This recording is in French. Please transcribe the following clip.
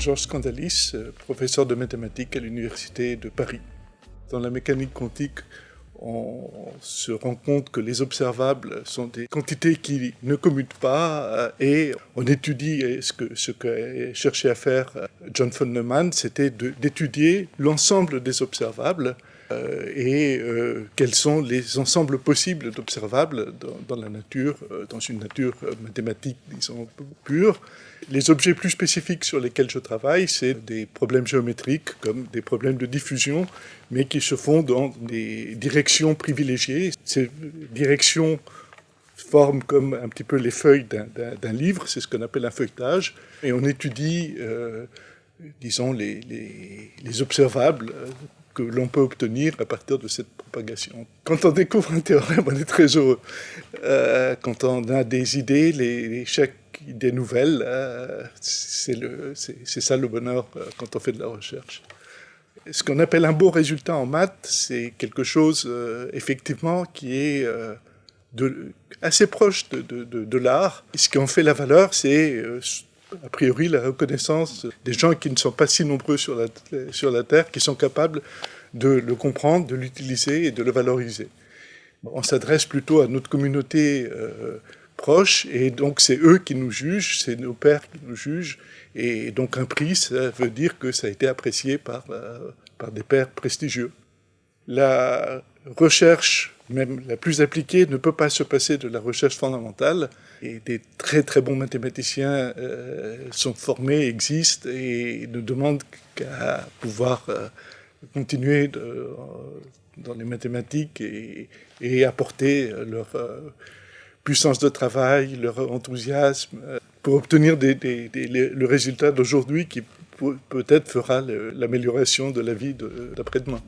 Georges Scandalis, euh, professeur de mathématiques à l'Université de Paris. Dans la mécanique quantique, on se rend compte que les observables sont des quantités qui ne commutent pas euh, et on étudie ce que ce cherché à faire euh, John von Neumann, c'était d'étudier l'ensemble des observables euh, et quels sont les ensembles possibles d'observables dans, la nature, dans une nature mathématique, disons, pure. Les objets plus spécifiques sur lesquels je travaille, c'est des problèmes géométriques comme des problèmes de diffusion, mais qui se font dans des directions privilégiées. Ces directions forment comme un petit peu les feuilles d'un livre, c'est ce qu'on appelle un feuilletage, et on étudie, euh, disons, les, les, observables euh, que l'on peut obtenir à partir de cette propagation. Quand on découvre un théorème, on est très heureux. Euh, quand on a des idées, les, chaque idée nouvelle, c'est ça le bonheur quand on fait de la recherche ce qu'on appelle un beau résultat en maths, c'est quelque chose, euh, effectivement, qui est euh, assez proche de, de, de, l'art. Ce qui en fait la valeur, c'est, euh, a priori, la reconnaissance des gens qui ne sont pas si nombreux sur la, sur la Terre, qui sont capables de le comprendre, de l'utiliser et de le valoriser. On s'adresse plutôt à notre communauté proche, et donc c'est eux qui nous jugent, c'est nos pères qui nous jugent, et donc un prix, ça veut dire que ça a été apprécié par, euh, par des pairs prestigieux. La recherche, même la plus appliquée, ne peut pas se passer de la recherche fondamentale. Et des très très bons mathématiciens euh, sont formés, existent et ne demandent qu'à pouvoir euh, continuer de, dans les mathématiques et, apporter leur puissance de travail, leur enthousiasme, euh, pour obtenir le résultat d'aujourd'hui qui peut-être fera l'amélioration de la vie d'après-demain.